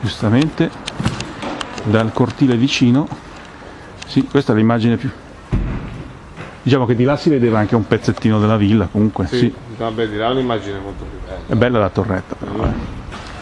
giustamente dal cortile vicino sì, questa è l'immagine più diciamo che di là si vedeva anche un pezzettino della villa comunque sì, Vabbè, di là è un'immagine molto più bella. è bella la torretta però eh.